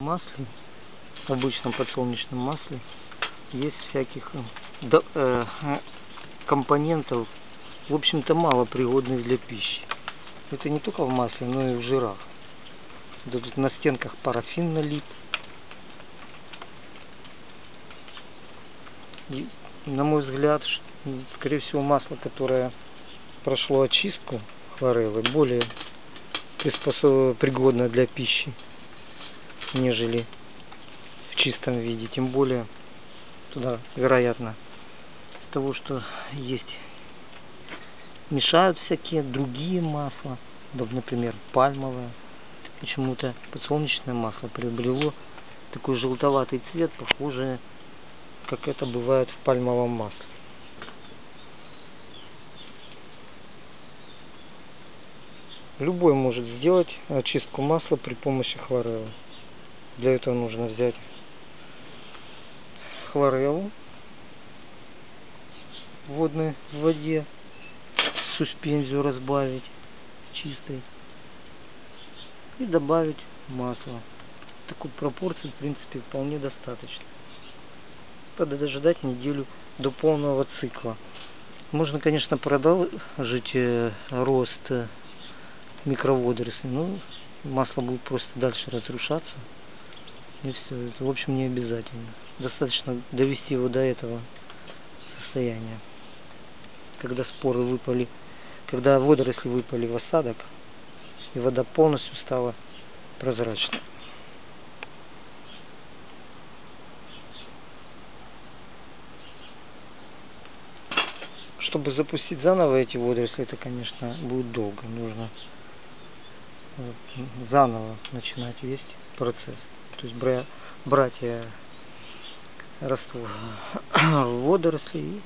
масле, обычном подсолнечном масле, есть всяких э, до- э, компонентов, в общем-то, мало пригодных для пищи. Это не только в масле, но и в жирах. Тут на стенках парафин налит. И, на мой взгляд, скорее всего, масло, которое прошло очистку хлореллы, более приспособ... пригодно для пищи, нежели в чистом виде. Тем более, туда, вероятно, того, что есть, мешают всякие другие масла, вот, например, пальмовое. Почему-то подсолнечное масло приобрело такой желтоватый цвет, похожий, как это бывает в пальмовом масле. Любой может сделать очистку масла при помощи хлореллы. Для этого нужно взять хлореллу водной воде, суспензию разбавить чистой и добавить масло. Такой пропорции, в принципе, вполне достаточно. Надо дожидать неделю до полного цикла. Можно, конечно, продолжить э, рост э, микроводорослей, но масло будет просто дальше разрушаться. И в общем, не обязательно. Достаточно довести его до этого состояния. Когда споры выпали, когда водоросли выпали в осадок, и вода полностью стала прозрачной. Чтобы запустить заново эти водоросли, это, конечно, будет долго. Нужно э, заново начинать весь процесс. То есть бра- брать э, раствор водорослей